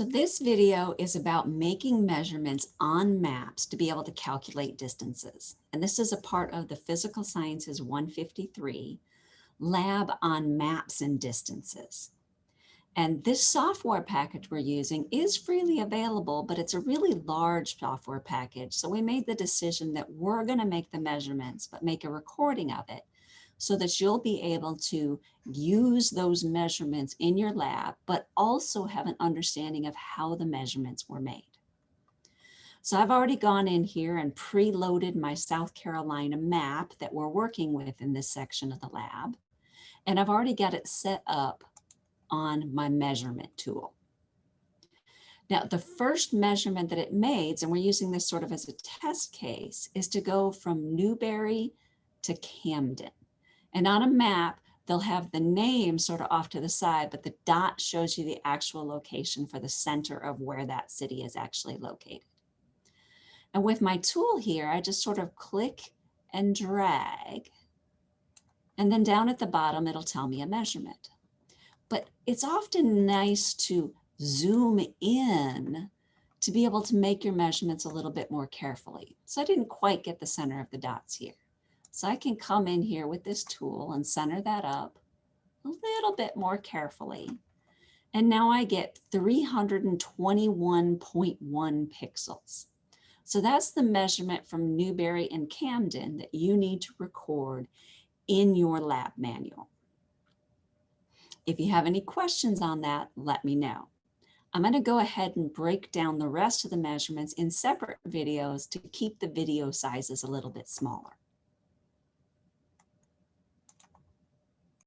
So this video is about making measurements on maps to be able to calculate distances. And this is a part of the Physical Sciences 153 lab on maps and distances. And this software package we're using is freely available, but it's a really large software package. So we made the decision that we're gonna make the measurements, but make a recording of it so that you'll be able to use those measurements in your lab, but also have an understanding of how the measurements were made. So I've already gone in here and preloaded my South Carolina map that we're working with in this section of the lab. And I've already got it set up on my measurement tool. Now, the first measurement that it made, and we're using this sort of as a test case, is to go from Newberry to Camden. And on a map, they'll have the name sort of off to the side, but the dot shows you the actual location for the center of where that city is actually located. And with my tool here, I just sort of click and drag. And then down at the bottom, it'll tell me a measurement. But it's often nice to zoom in to be able to make your measurements a little bit more carefully. So I didn't quite get the center of the dots here. So I can come in here with this tool and center that up a little bit more carefully. And now I get 321.1 pixels. So that's the measurement from Newberry and Camden that you need to record in your lab manual. If you have any questions on that, let me know. I'm going to go ahead and break down the rest of the measurements in separate videos to keep the video sizes a little bit smaller.